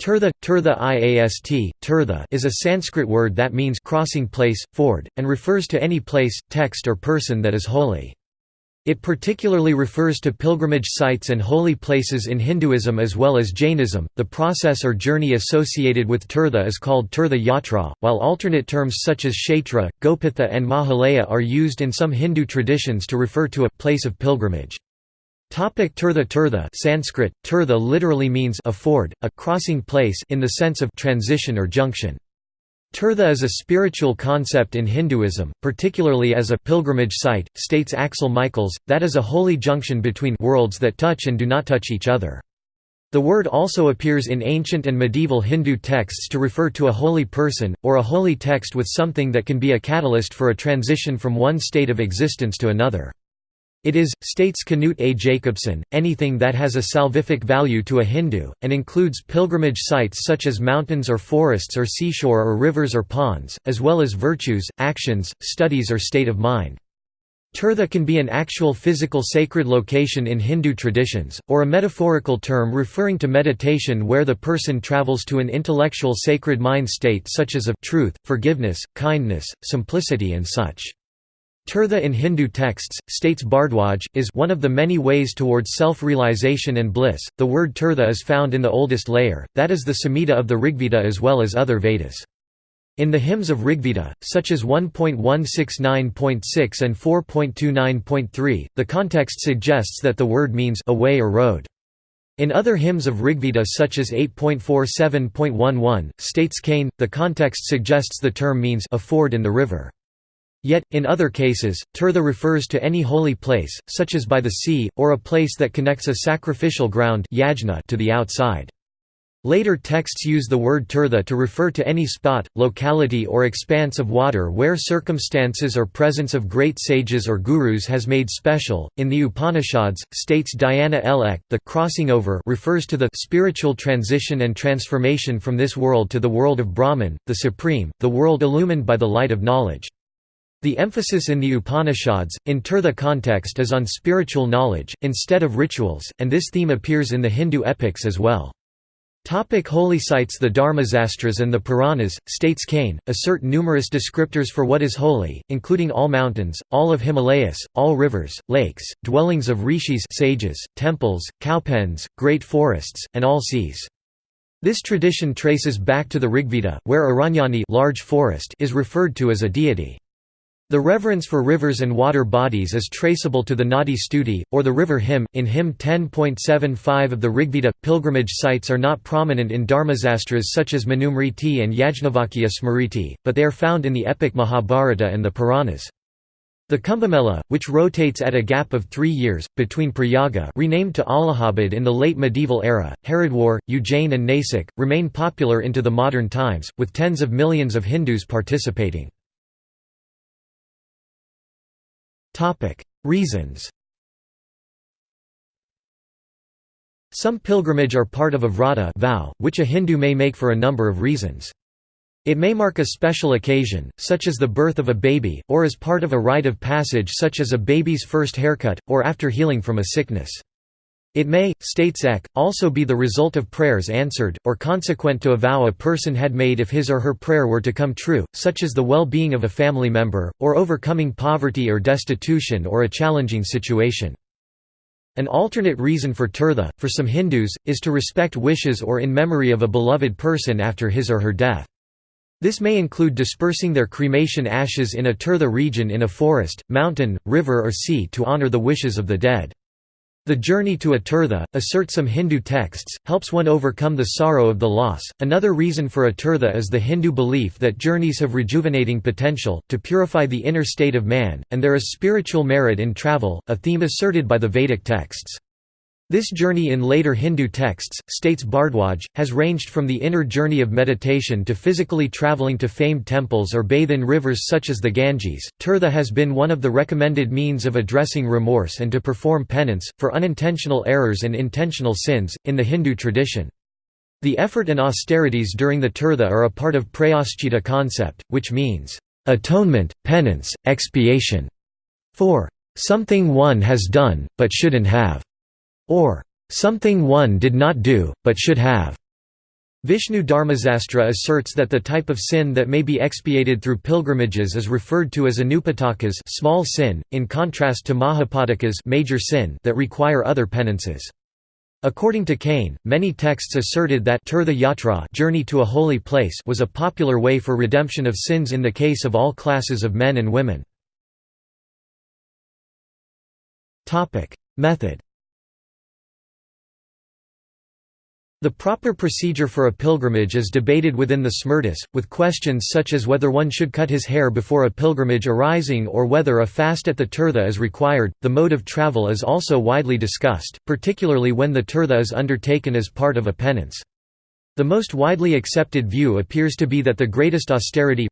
Tirtha, tirtha iast, tirtha is a Sanskrit word that means crossing place, ford, and refers to any place, text or person that is holy. It particularly refers to pilgrimage sites and holy places in Hinduism as well as Jainism. The process or journey associated with tirtha is called tirtha yatra, while alternate terms such as kshetra, gopitha, and mahalaya are used in some Hindu traditions to refer to a place of pilgrimage. Topic Tirtha Tirtha Sanskrit, tirtha literally means a ford, a crossing place in the sense of transition or junction. Tirtha is a spiritual concept in Hinduism, particularly as a pilgrimage site, states Axel Michaels, that is a holy junction between worlds that touch and do not touch each other. The word also appears in ancient and medieval Hindu texts to refer to a holy person, or a holy text with something that can be a catalyst for a transition from one state of existence to another. It is, states Knut A. Jacobsen, anything that has a salvific value to a Hindu, and includes pilgrimage sites such as mountains or forests or seashore or rivers or ponds, as well as virtues, actions, studies or state of mind. Tirtha can be an actual physical sacred location in Hindu traditions, or a metaphorical term referring to meditation where the person travels to an intellectual sacred mind state such as of truth, forgiveness, kindness, simplicity and such. Tirtha in Hindu texts, states Bhardwaj, is one of the many ways towards self-realization and bliss. The word tirtha is found in the oldest layer, that is the Samhita of the Rigveda as well as other Vedas. In the hymns of Rigveda, such as 1.169.6 and 4.29.3, the context suggests that the word means a way or road. In other hymns of Rigveda such as 8.47.11, states Kane, the context suggests the term means a ford in the river. Yet, in other cases, tirtha refers to any holy place, such as by the sea, or a place that connects a sacrificial ground to the outside. Later texts use the word tirtha to refer to any spot, locality or expanse of water where circumstances or presence of great sages or gurus has made special. In the Upanishads, states Diana L. Eck, the crossing over refers to the spiritual transition and transformation from this world to the world of Brahman, the supreme, the world illumined by the light of knowledge. The emphasis in the Upanishads, in Tirtha context is on spiritual knowledge, instead of rituals, and this theme appears in the Hindu epics as well. Topic holy sites The Dharmasastras and the Puranas, states Kane, assert numerous descriptors for what is holy, including all mountains, all of Himalayas, all rivers, lakes, dwellings of rishis sages, temples, cowpens, great forests, and all seas. This tradition traces back to the Rigveda, where Aranyani large forest is referred to as a deity. The reverence for rivers and water bodies is traceable to the Nadi Stuti, or the river hymn, in hymn 10.75 of the Rigveda. Pilgrimage sites are not prominent in Dharmasastras such as Manusmriti and Yajnavalkya Smriti, but they are found in the epic Mahabharata and the Puranas. The Kumbhamela, which rotates at a gap of three years, between Prayaga renamed to Allahabad in the late medieval era, Haridwar, Ujjain and Nasik, remain popular into the modern times, with tens of millions of Hindus participating. Reasons Some pilgrimage are part of a vrata vow, which a Hindu may make for a number of reasons. It may mark a special occasion, such as the birth of a baby, or as part of a rite of passage such as a baby's first haircut, or after healing from a sickness. It may, states Eck, also be the result of prayers answered, or consequent to a vow a person had made if his or her prayer were to come true, such as the well-being of a family member, or overcoming poverty or destitution or a challenging situation. An alternate reason for tirtha, for some Hindus, is to respect wishes or in memory of a beloved person after his or her death. This may include dispersing their cremation ashes in a tirtha region in a forest, mountain, river or sea to honor the wishes of the dead. The journey to a tirtha, assert some Hindu texts, helps one overcome the sorrow of the loss. Another reason for a tirtha is the Hindu belief that journeys have rejuvenating potential, to purify the inner state of man, and there is spiritual merit in travel, a theme asserted by the Vedic texts. This journey in later Hindu texts, states Bhardwaj, has ranged from the inner journey of meditation to physically traveling to famed temples or bathe in rivers such as the Ganges. Tirtha has been one of the recommended means of addressing remorse and to perform penance, for unintentional errors and intentional sins, in the Hindu tradition. The effort and austerities during the Tirtha are a part of prayaschita concept, which means, atonement, penance, expiation, for something one has done, but shouldn't have or something one did not do, but should have. Vishnu Dharmasastra asserts that the type of sin that may be expiated through pilgrimages is referred to as anupatakas small sin, in contrast to mahapatakas major sin that require other penances. According to Kane, many texts asserted that Tirtha Yatra journey to a holy place was a popular way for redemption of sins in the case of all classes of men and women. Method The proper procedure for a pilgrimage is debated within the Smritis, with questions such as whether one should cut his hair before a pilgrimage arising or whether a fast at the tirtha is required. The mode of travel is also widely discussed, particularly when the tirtha is undertaken as part of a penance. The most widely accepted view appears to be that the greatest austerity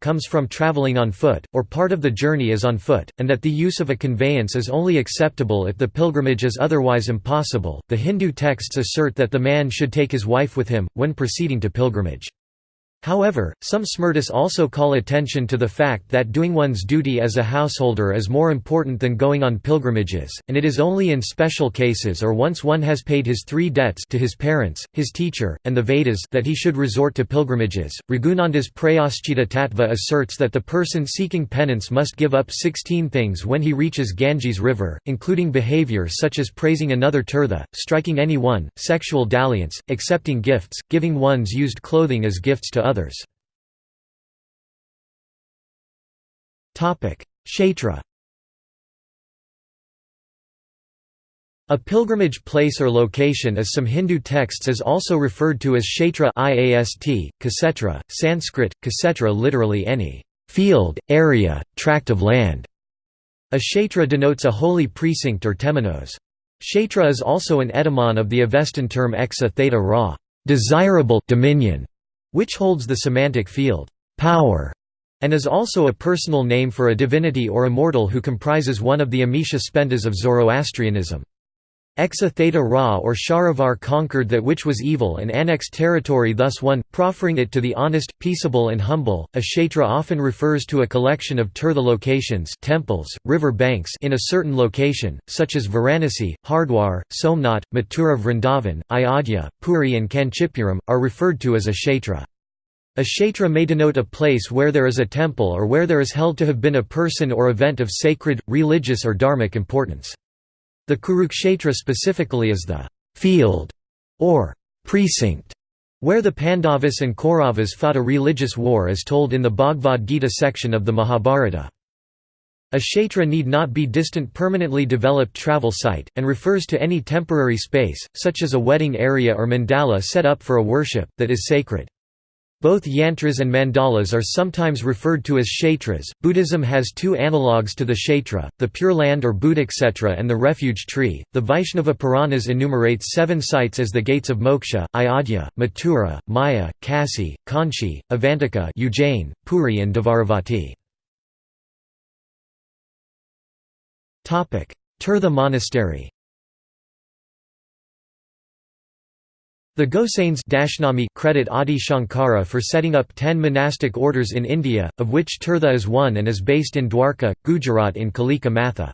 comes from traveling on foot, or part of the journey is on foot, and that the use of a conveyance is only acceptable if the pilgrimage is otherwise impossible. The Hindu texts assert that the man should take his wife with him, when proceeding to pilgrimage. However, some Smritis also call attention to the fact that doing one's duty as a householder is more important than going on pilgrimages, and it is only in special cases or once one has paid his three debts to his parents, his teacher, and the Vedas that he should resort to pilgrimages. Raghunanda's Prayaschita Tattva asserts that the person seeking penance must give up 16 things when he reaches Ganges river, including behavior such as praising another tirtha, striking anyone, sexual dalliance, accepting gifts, giving one's used clothing as gifts to others others. Kshetra A pilgrimage place or location as some Hindu texts is also referred to as kshetra iast, Kasetra, Sanskrit, Kasetra literally any field, area, tract of land. A kshetra denotes a holy precinct or temenos. Kshetra is also an etymon of the Avestan term exa theta ra desirable dominion", which holds the semantic field, power, and is also a personal name for a divinity or immortal who comprises one of the Amesha Spentas of Zoroastrianism. Exa Theta Ra or Sharavar conquered that which was evil and annexed territory thus won, proffering it to the honest, peaceable and humble. A kshetra often refers to a collection of tirtha locations temples, river banks in a certain location, such as Varanasi, Hardwar, Somnath, Mathura Vrindavan, Ayodhya, Puri and Kanchipuram, are referred to as a kshetra. A kshetra may denote a place where there is a temple or where there is held to have been a person or event of sacred, religious or dharmic importance. The Kurukshetra specifically is the field or precinct where the Pandavas and Kauravas fought a religious war as told in the Bhagavad Gita section of the Mahabharata. A kshetra need not be distant permanently developed travel site, and refers to any temporary space, such as a wedding area or mandala set up for a worship, that is sacred. Both yantras and mandalas are sometimes referred to as kshetras. Buddhism has two analogues to the kshetra, the Pure Land or Buddhakshetra and the Refuge Tree. The Vaishnava Puranas enumerate seven sites as the gates of moksha Ayodhya, Mathura, Maya, Kasi, Kanchi, Avantika Ujjain, Puri and Dvaravati. Tirtha Monastery The Gosains credit Adi Shankara for setting up ten monastic orders in India, of which Tirtha is one and is based in Dwarka, Gujarat in Kalika Matha.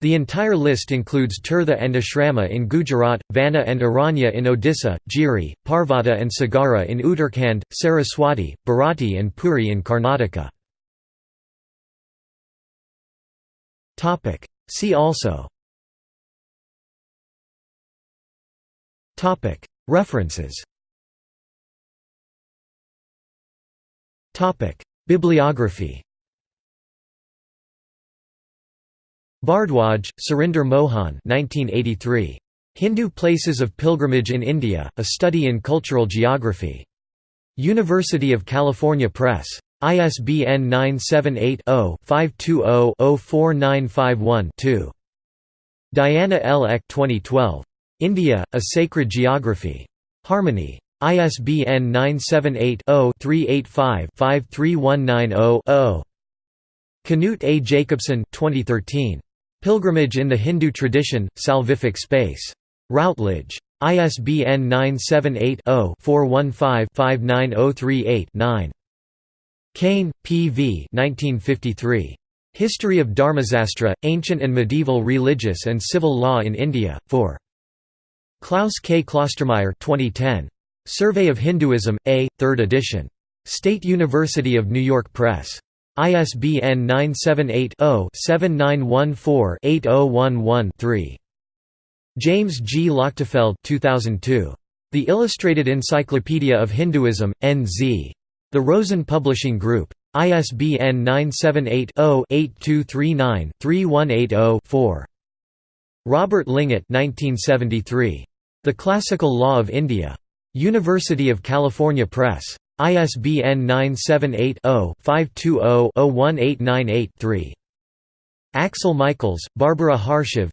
The entire list includes Tirtha and Ashrama in Gujarat, Vana and Aranya in Odisha, Giri, Parvata and Sagara in Uttarakhand, Saraswati, Bharati and Puri in Karnataka. See also References Bibliography Bhardwaj, Surinder Mohan 1983. Hindu Places of Pilgrimage in India, A Study in Cultural Geography. University of California Press. ISBN 978 0 520 04951 2. Diana L. Eck 2012. India, A Sacred Geography. Harmony. ISBN 978-0-385-53190-0. Knut A. Jacobsen 2013. Pilgrimage in the Hindu Tradition, Salvific Space. Routledge. ISBN 978 0 415 59038 9. Kane, P. V. 1953. History of Dharmasastra, Ancient and Medieval Religious and Civil Law in India, 4. Klaus K. Klostermaier 2010. Survey of Hinduism, A, 3rd edition. State University of New York Press. ISBN 978-0-7914-8011-3. James G. Lochtefeld 2002. The Illustrated Encyclopedia of Hinduism, N.Z. The Rosen Publishing Group. ISBN 978-0-8239-3180-4. Robert Lingat 1973. The Classical Law of India. University of California Press. ISBN 978-0-520-01898-3. Axel Michaels, Barbara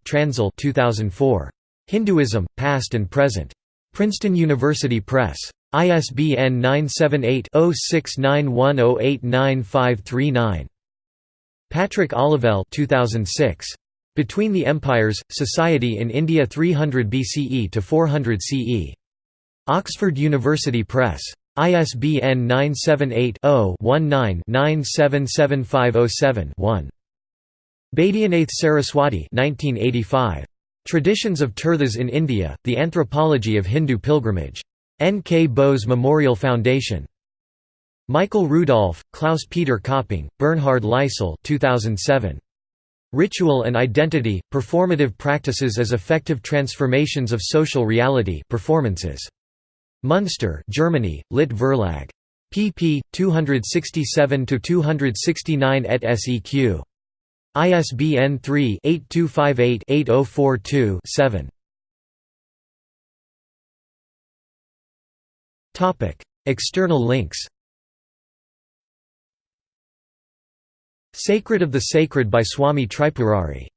Transl 2004. Hinduism, Past and Present. Princeton University Press. ISBN 978-0691089539. Patrick Olivelle 2006. Between the Empires, Society in India 300 BCE to 400 CE. Oxford University Press. ISBN 978-0-19-977507-1. Baidyanath Saraswati 1985. Traditions of Tirthas in India, The Anthropology of Hindu Pilgrimage. N. K. Bose Memorial Foundation. Michael Rudolph, Klaus-Peter Kopping, Bernhard Leisel 2007. Ritual and Identity, Performative Practices as Effective Transformations of Social Reality performances. Munster Germany, Lit Verlag. pp. 267–269 et seq. ISBN 3-8258-8042-7. External links Sacred of the Sacred by Swami Tripurari